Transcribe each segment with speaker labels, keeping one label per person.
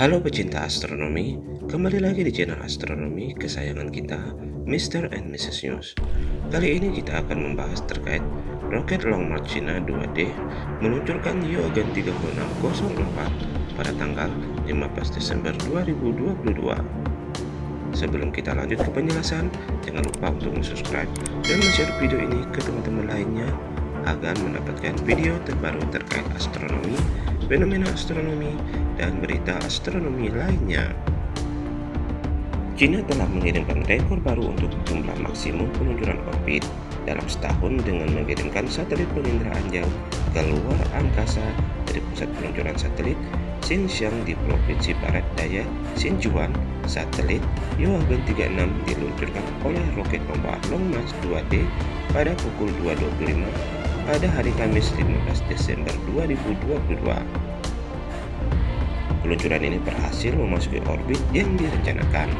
Speaker 1: Halo pecinta astronomi, kembali lagi di channel astronomi kesayangan kita, Mr. and Mrs. News. Kali ini kita akan membahas terkait roket Long March China 2D meluncurkan Yogan 3604 pada tanggal 15 Desember 2022. Sebelum kita lanjut ke penjelasan, jangan lupa untuk subscribe dan share video ini ke teman-teman lainnya agar mendapatkan video terbaru terkait astronomi, fenomena astronomi, dan berita astronomi lainnya. China telah mengirimkan rekor baru untuk jumlah maksimum peluncuran orbit dalam setahun dengan mengirimkan satelit penginderaan jauh ke luar angkasa dari pusat peluncuran satelit Xinjiang di Provinsi Barat Daya Xinjiang. Satelit Yuagen 36 diluncurkan oleh roket pembawa Long March 2D pada pukul 2.25 pada hari Kamis 15 Desember 2022. Peluncuran ini berhasil memasuki orbit yang direncanakan.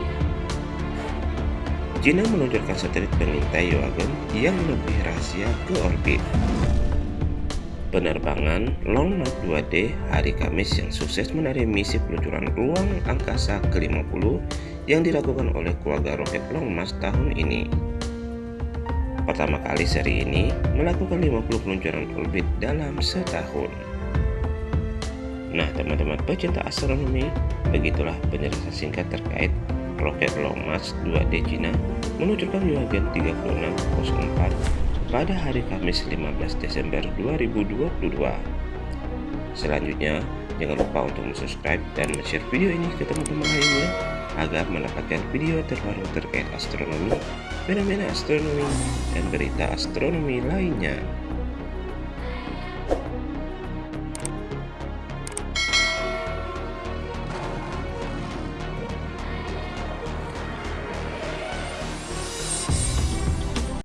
Speaker 1: China meluncurkan satelit pengintai Yuagen yang lebih rahasia ke orbit. Penerbangan Long March 2D hari Kamis yang sukses menarik misi peluncuran ruang angkasa ke-50 yang dilakukan oleh keluarga roket Long March tahun ini. Pertama kali seri ini melakukan 50 peluncuran orbit dalam setahun. Nah teman-teman pecinta astronomi, begitulah penjelasan singkat terkait roket March 2D China meluncurkan Yuagen 3604 pada hari Kamis 15 Desember 2022. Selanjutnya, jangan lupa untuk subscribe dan share video ini ke teman-teman lainnya agar mendapatkan video terbaru terkait astronomi, fenomena astronomi, dan berita astronomi lainnya.